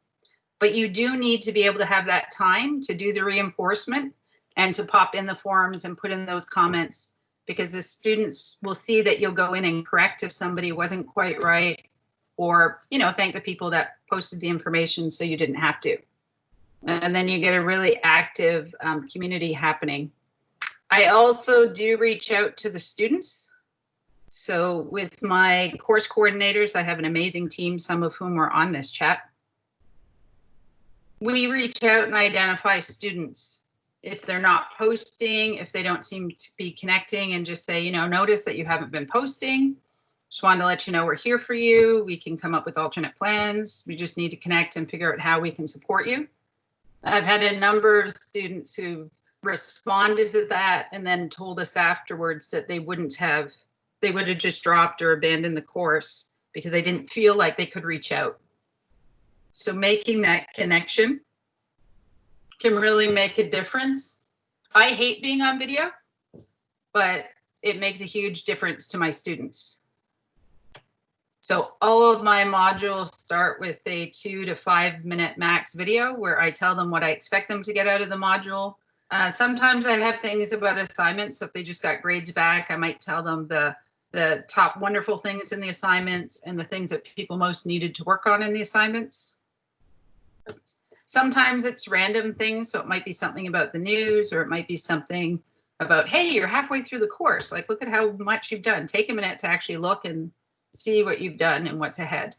But you do need to be able to have that time to do the reinforcement and to pop in the forums and put in those comments because the students will see that you'll go in and correct if somebody wasn't quite right or, you know, thank the people that posted the information so you didn't have to. And then you get a really active um, community happening. I also do reach out to the students so with my course coordinators, I have an amazing team, some of whom are on this chat. We reach out and identify students. If they're not posting, if they don't seem to be connecting and just say, you know, notice that you haven't been posting. Just wanted to let you know we're here for you. We can come up with alternate plans. We just need to connect and figure out how we can support you. I've had a number of students who responded to that and then told us afterwards that they wouldn't have they would have just dropped or abandoned the course because they didn't feel like they could reach out. So making that connection can really make a difference. I hate being on video, but it makes a huge difference to my students. So all of my modules start with a two to five minute max video where I tell them what I expect them to get out of the module. Uh, sometimes I have things about assignments. So if they just got grades back, I might tell them the the top wonderful things in the assignments and the things that people most needed to work on in the assignments. Sometimes it's random things, so it might be something about the news or it might be something about, hey, you're halfway through the course. Like, look at how much you've done. Take a minute to actually look and see what you've done and what's ahead.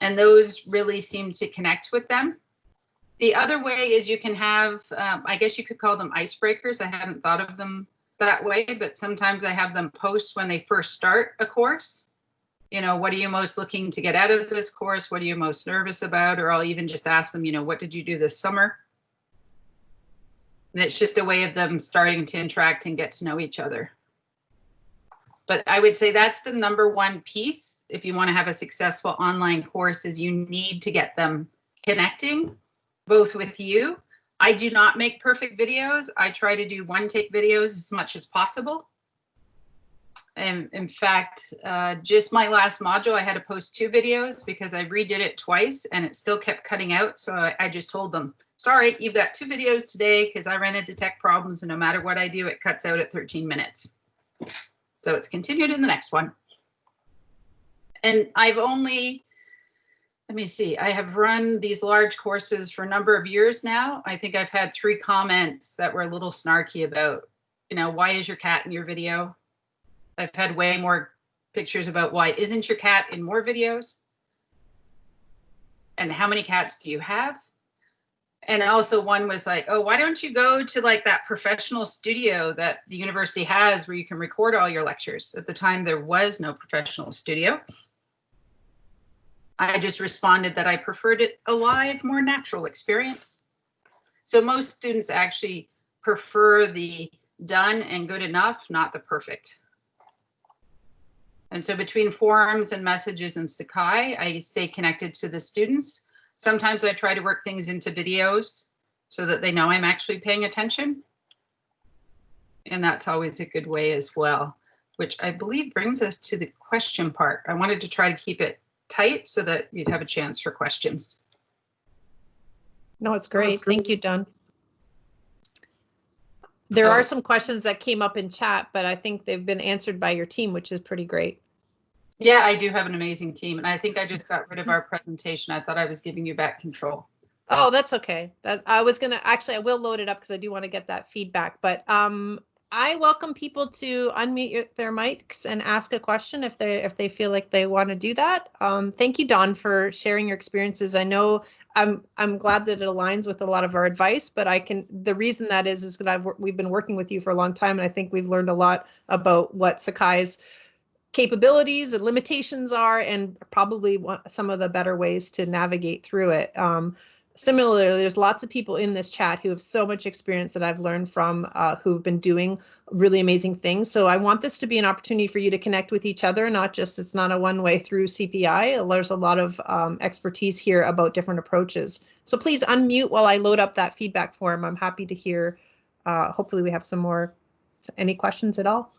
And those really seem to connect with them. The other way is you can have, um, I guess you could call them icebreakers. I haven't thought of them that way, but sometimes I have them post when they first start a course. You know, what are you most looking to get out of this course? What are you most nervous about? Or I'll even just ask them, you know, what did you do this summer? And it's just a way of them starting to interact and get to know each other. But I would say that's the number one piece. If you want to have a successful online course is you need to get them connecting both with you I do not make perfect videos. I try to do one take videos as much as possible. And in fact, uh, just my last module, I had to post two videos because I redid it twice and it still kept cutting out. So I, I just told them, sorry, you've got two videos today because I ran into tech problems and no matter what I do, it cuts out at 13 minutes. So it's continued in the next one. And I've only let me see, I have run these large courses for a number of years now. I think I've had three comments that were a little snarky about, you know, why is your cat in your video? I've had way more pictures about why isn't your cat in more videos? And how many cats do you have? And also one was like, oh, why don't you go to like that professional studio that the university has where you can record all your lectures? At the time, there was no professional studio. I just responded that I preferred it a live, more natural experience. So most students actually prefer the done and good enough, not the perfect. And so between forums and messages in Sakai, I stay connected to the students. Sometimes I try to work things into videos so that they know I'm actually paying attention. And that's always a good way as well, which I believe brings us to the question part. I wanted to try to keep it tight so that you'd have a chance for questions. No, it's great. Thank you, Dawn. There are some questions that came up in chat, but I think they've been answered by your team, which is pretty great. Yeah, I do have an amazing team, and I think I just got rid of our presentation. I thought I was giving you back control. Oh, that's okay. That I was gonna actually I will load it up because I do want to get that feedback. But um, I welcome people to unmute their mics and ask a question if they if they feel like they want to do that. Um, thank you, Dawn, for sharing your experiences. I know I'm I'm glad that it aligns with a lot of our advice, but I can the reason that is is because I've we've been working with you for a long time, and I think we've learned a lot about what Sakai's capabilities and limitations are, and probably some of the better ways to navigate through it. Um, similarly, there's lots of people in this chat who have so much experience that I've learned from uh, who've been doing really amazing things. So I want this to be an opportunity for you to connect with each other, not just it's not a one way through CPI. There's a lot of um, expertise here about different approaches. So please unmute while I load up that feedback form. I'm happy to hear. Uh, hopefully, we have some more. Any questions at all?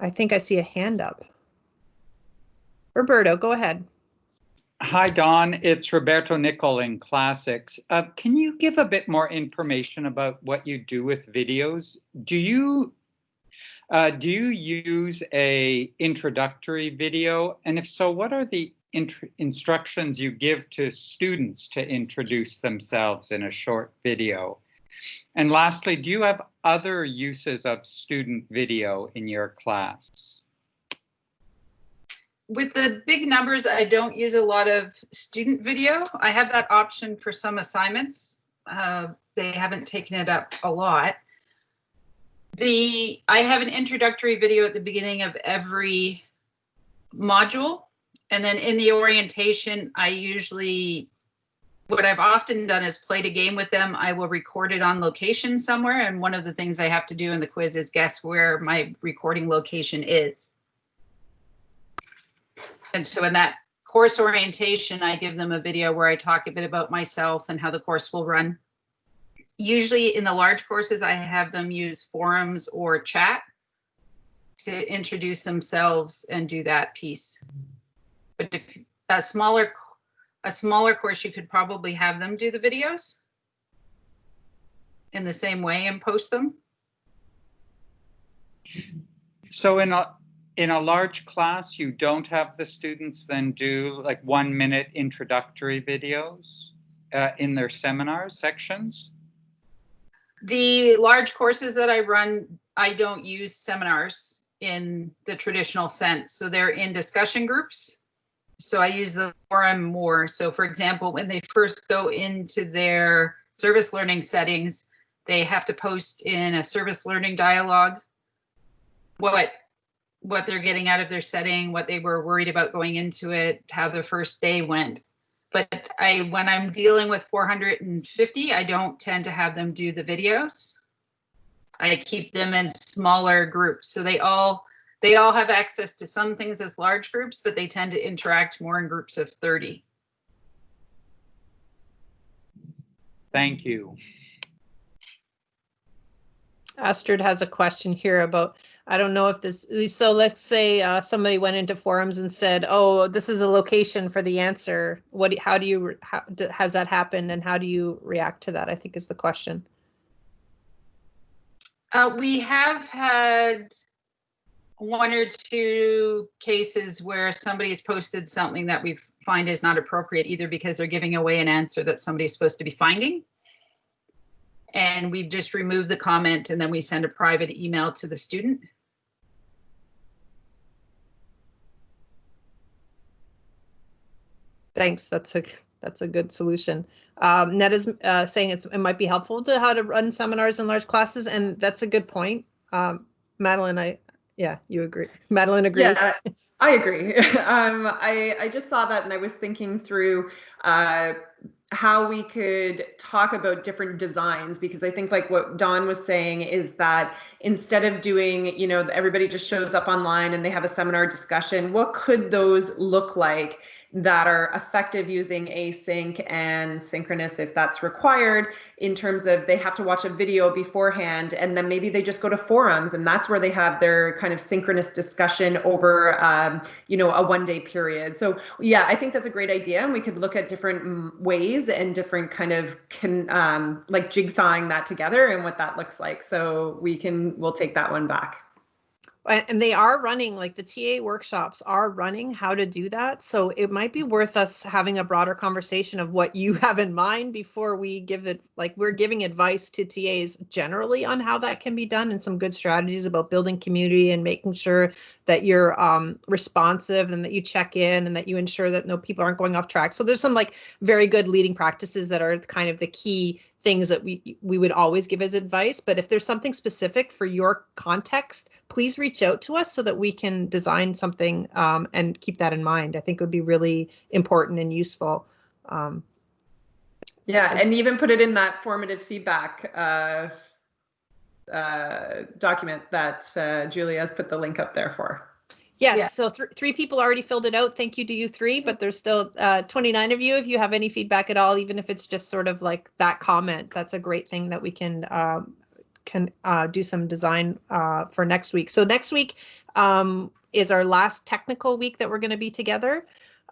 I think I see a hand up. Roberto, go ahead. Hi, Dawn. It's Roberto Nicol in Classics. Uh, can you give a bit more information about what you do with videos? Do you uh, do you use a introductory video? And if so, what are the instructions you give to students to introduce themselves in a short video? And lastly, do you have other uses of student video in your class? With the big numbers, I don't use a lot of student video. I have that option for some assignments. Uh, they haven't taken it up a lot. The I have an introductory video at the beginning of every module. And then in the orientation, I usually what I've often done is played a game with them. I will record it on location somewhere. And one of the things I have to do in the quiz is guess where my recording location is. And so in that course orientation, I give them a video where I talk a bit about myself and how the course will run. Usually in the large courses, I have them use forums or chat to introduce themselves and do that piece. But if a smaller a smaller course, you could probably have them do the videos in the same way and post them. So in a in a large class, you don't have the students then do like one minute introductory videos uh, in their seminars sections? The large courses that I run, I don't use seminars in the traditional sense. So they're in discussion groups. So I use the forum more. So for example, when they first go into their service learning settings, they have to post in a service learning dialogue what what they're getting out of their setting, what they were worried about going into it, how the first day went. But I when I'm dealing with 450, I don't tend to have them do the videos. I keep them in smaller groups. So they all they all have access to some things as large groups, but they tend to interact more in groups of 30. Thank you. Astrid has a question here about, I don't know if this, so let's say uh, somebody went into forums and said, oh, this is a location for the answer. What, how do you, how, has that happened and how do you react to that? I think is the question. Uh, we have had one or two cases where somebody has posted something that we find is not appropriate, either because they're giving away an answer that somebody's supposed to be finding. And we've just removed the comment and then we send a private email to the student. Thanks. That's a, that's a good solution. Um, Ned is uh, saying it's, it might be helpful to how to run seminars in large classes, and that's a good point. Um, Madeline, I, yeah, you agree. Madeline agrees. Yeah, I agree. um, I, I just saw that and I was thinking through uh, how we could talk about different designs because I think like what Dawn was saying is that instead of doing, you know, everybody just shows up online and they have a seminar discussion, what could those look like that are effective using async and synchronous if that's required in terms of they have to watch a video beforehand and then maybe they just go to forums and that's where they have their kind of synchronous discussion over um, you know a one day period. So yeah i think that's a great idea and we could look at different mm, ways and different kind of can um, like jigsawing that together and what that looks like. So we can we'll take that one back and they are running like the TA workshops are running how to do that. So it might be worth us having a broader conversation of what you have in mind before we give it like we're giving advice to TAs generally on how that can be done and some good strategies about building community and making sure that you're um, responsive and that you check in and that you ensure that no people aren't going off track. So there's some like very good leading practices that are kind of the key things that we we would always give as advice. But if there's something specific for your context, please reach out to us so that we can design something um, and keep that in mind. I think it would be really important and useful. Um, yeah, and even put it in that formative feedback uh, uh, document that uh, Julia has put the link up there for. Yes, yeah. so th three people already filled it out. Thank you to you three, but there's still uh, 29 of you. If you have any feedback at all, even if it's just sort of like that comment, that's a great thing that we can um, can uh, do some design uh, for next week. So next week um, is our last technical week that we're going to be together.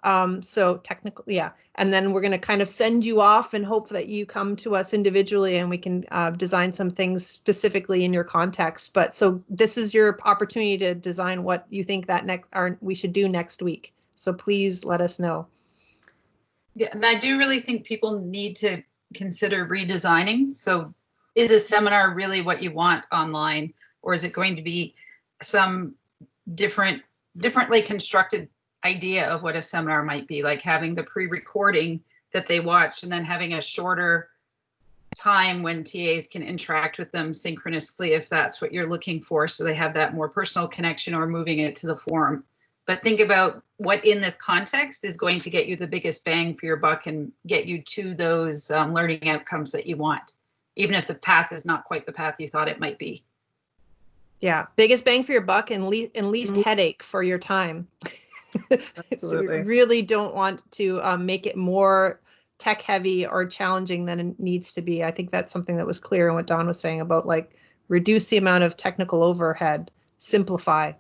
Um, so technically, yeah. And then we're going to kind of send you off and hope that you come to us individually and we can uh, design some things specifically in your context. But so this is your opportunity to design what you think that next or we should do next week. So please let us know. Yeah, and I do really think people need to consider redesigning. So is a seminar really what you want online or is it going to be some different differently constructed idea of what a seminar might be, like having the pre-recording that they watch and then having a shorter time when TAs can interact with them synchronously if that's what you're looking for. So they have that more personal connection or moving it to the forum. But think about what in this context is going to get you the biggest bang for your buck and get you to those um, learning outcomes that you want, even if the path is not quite the path you thought it might be. Yeah, biggest bang for your buck and, le and least mm -hmm. headache for your time. so we really don't want to um, make it more tech heavy or challenging than it needs to be. I think that's something that was clear in what Dawn was saying about like reduce the amount of technical overhead, simplify.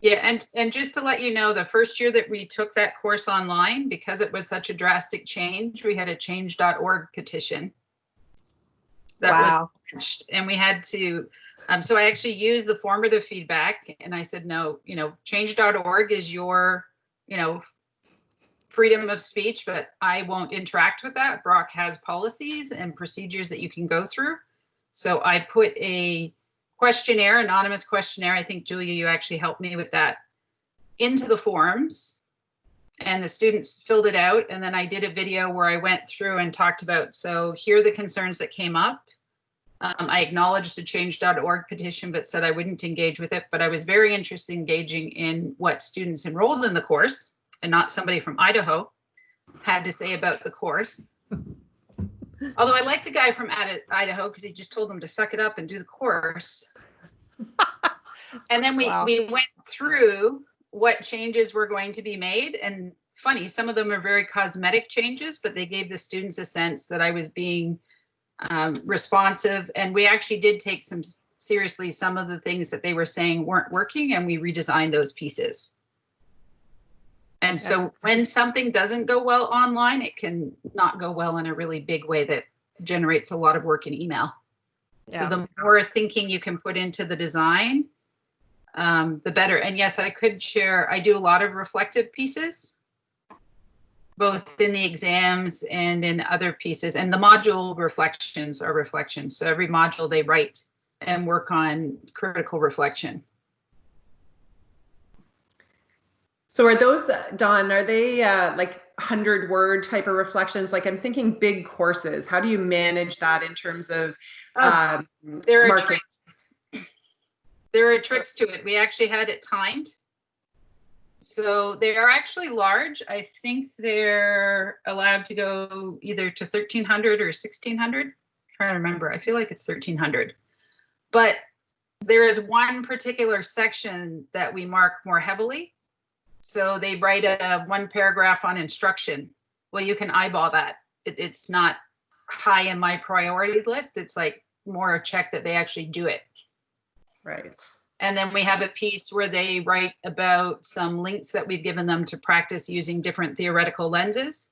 Yeah, and and just to let you know, the first year that we took that course online, because it was such a drastic change, we had a change.org petition that wow. was launched, and we had to um, so I actually used the formative feedback and I said, no, you know, change.org is your, you know, freedom of speech, but I won't interact with that. Brock has policies and procedures that you can go through. So I put a questionnaire, anonymous questionnaire. I think Julia, you actually helped me with that into the forums and the students filled it out. And then I did a video where I went through and talked about, so here are the concerns that came up. Um, I acknowledged the change.org petition, but said I wouldn't engage with it. But I was very interested in engaging in what students enrolled in the course and not somebody from Idaho had to say about the course. Although I like the guy from Idaho because he just told them to suck it up and do the course. and then we, wow. we went through what changes were going to be made. And funny, some of them are very cosmetic changes, but they gave the students a sense that I was being um, responsive. And we actually did take some seriously some of the things that they were saying weren't working and we redesigned those pieces. And so when something doesn't go well online, it can not go well in a really big way that generates a lot of work in email. Yeah. So the more thinking you can put into the design, um, the better. And yes, I could share, I do a lot of reflective pieces both in the exams and in other pieces. And the module reflections are reflections. So every module they write and work on critical reflection. So are those, Dawn, are they uh, like 100 word type of reflections? Like I'm thinking big courses. How do you manage that in terms of oh, um, there are tricks. There are tricks to it. We actually had it timed so they are actually large. I think they're allowed to go either to 1300 or 1600. I'm trying to remember. I feel like it's 1300. But there is one particular section that we mark more heavily. So they write a one paragraph on instruction. Well, you can eyeball that. It, it's not high in my priority list. It's like more a check that they actually do it. Right. And then we have a piece where they write about some links that we've given them to practice using different theoretical lenses.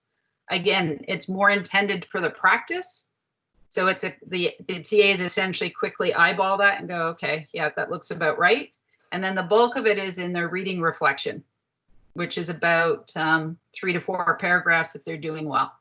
Again, it's more intended for the practice. So it's a, the, the TAs essentially quickly eyeball that and go, okay, yeah, that looks about right. And then the bulk of it is in their reading reflection, which is about um, three to four paragraphs if they're doing well.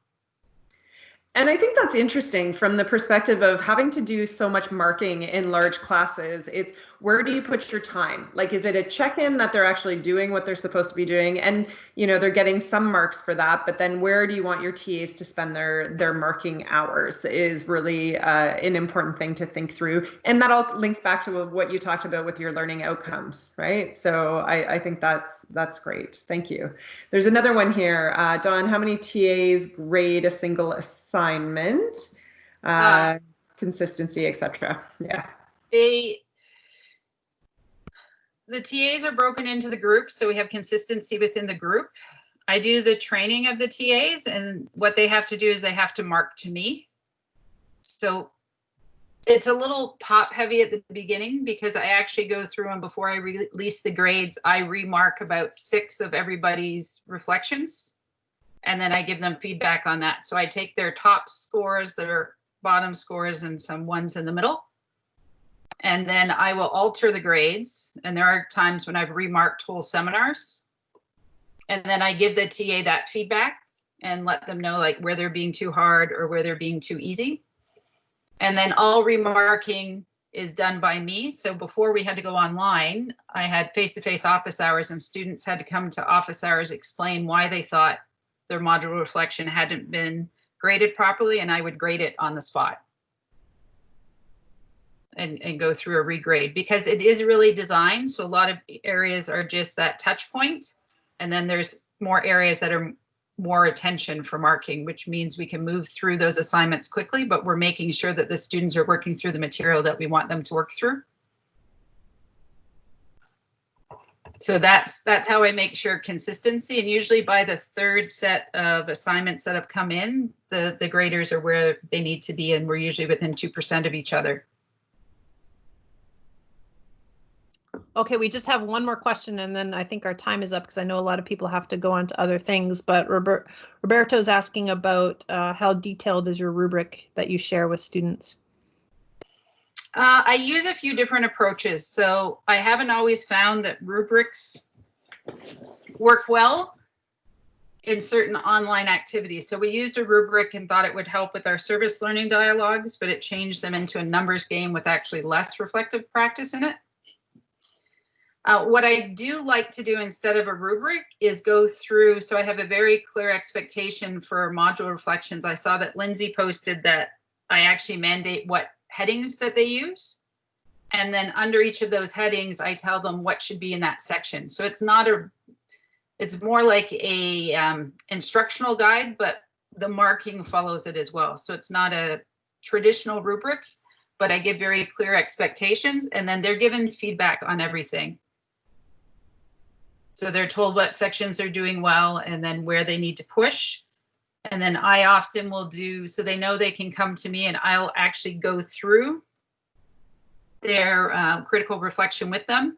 And I think that's interesting from the perspective of having to do so much marking in large classes. It's where do you put your time? Like, is it a check-in that they're actually doing what they're supposed to be doing? And, you know, they're getting some marks for that, but then where do you want your TAs to spend their, their marking hours is really uh, an important thing to think through. And that all links back to what you talked about with your learning outcomes, right? So I, I think that's, that's great. Thank you. There's another one here. Uh, Dawn, how many TAs grade a single assignment? Uh, uh, consistency, etc. Yeah. They the TAs are broken into the groups, so we have consistency within the group. I do the training of the TAs and what they have to do is they have to mark to me. So it's a little top heavy at the beginning because I actually go through and before I release the grades, I remark about six of everybody's reflections. And then I give them feedback on that. So I take their top scores, their bottom scores and some ones in the middle and then I will alter the grades. And there are times when I've remarked whole seminars. And then I give the TA that feedback and let them know like where they're being too hard or where they're being too easy. And then all remarking is done by me. So before we had to go online, I had face-to-face -face office hours and students had to come to office hours, explain why they thought their module reflection hadn't been graded properly and I would grade it on the spot and, and go through a regrade because it is really designed. So a lot of areas are just that touch. And then there's more areas that are more attention for marking, which means we can move through those assignments quickly, but we're making sure that the students are working through the material that we want them to work through. So that's that's how I make sure consistency. And usually by the third set of assignments that have come in, the, the graders are where they need to be, and we're usually within 2% of each other. Okay, we just have one more question and then I think our time is up because I know a lot of people have to go on to other things, but Robert, Roberto's asking about uh, how detailed is your rubric that you share with students? Uh, I use a few different approaches. So I haven't always found that rubrics work well in certain online activities. So we used a rubric and thought it would help with our service learning dialogues, but it changed them into a numbers game with actually less reflective practice in it. Uh, what I do like to do instead of a rubric is go through, so I have a very clear expectation for module reflections. I saw that Lindsay posted that I actually mandate what headings that they use. And then under each of those headings, I tell them what should be in that section. So it's not a, it's more like a um, instructional guide, but the marking follows it as well. So it's not a traditional rubric, but I give very clear expectations and then they're given feedback on everything. So they're told what sections are doing well and then where they need to push. And then I often will do, so they know they can come to me and I'll actually go through their uh, critical reflection with them.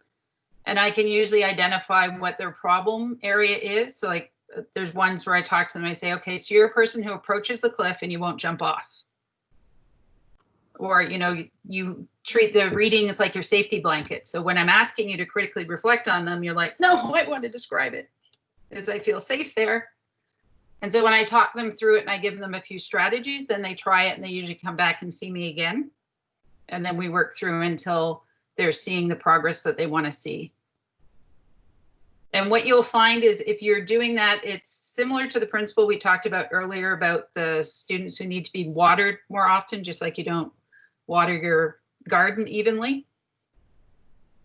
And I can usually identify what their problem area is. So like there's ones where I talk to them, I say, okay, so you're a person who approaches the cliff and you won't jump off or you know you treat the readings like your safety blanket so when i'm asking you to critically reflect on them you're like no i want to describe it as i feel safe there and so when i talk them through it and i give them a few strategies then they try it and they usually come back and see me again. And then we work through until they're seeing the progress that they want to see. And what you'll find is if you're doing that, it's similar to the principle we talked about earlier about the students who need to be watered more often, just like you don't water your garden evenly,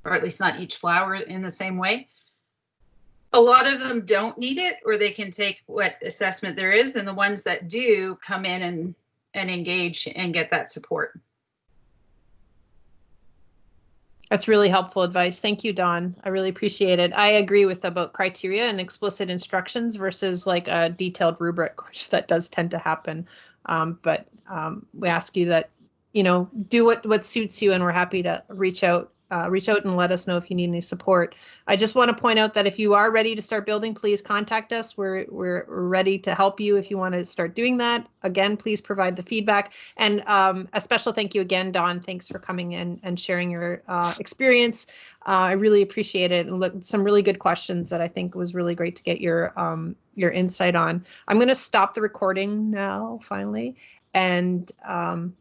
or at least not each flower in the same way. A lot of them don't need it, or they can take what assessment there is, and the ones that do come in and, and engage and get that support. That's really helpful advice. Thank you, Dawn. I really appreciate it. I agree with about criteria and explicit instructions versus like a detailed rubric, which that does tend to happen. Um, but um, we ask you that, you know, do what what suits you, and we're happy to reach out uh, reach out and let us know if you need any support. I just want to point out that if you are ready to start building, please contact us. We're, we're, ready to help you if you want to start doing that. Again, please provide the feedback. And um, a special thank you again, Dawn. Thanks for coming in and sharing your uh, experience. Uh, I really appreciate it. And look, some really good questions that I think was really great to get your um, your insight on. I'm going to stop the recording now, finally, and um,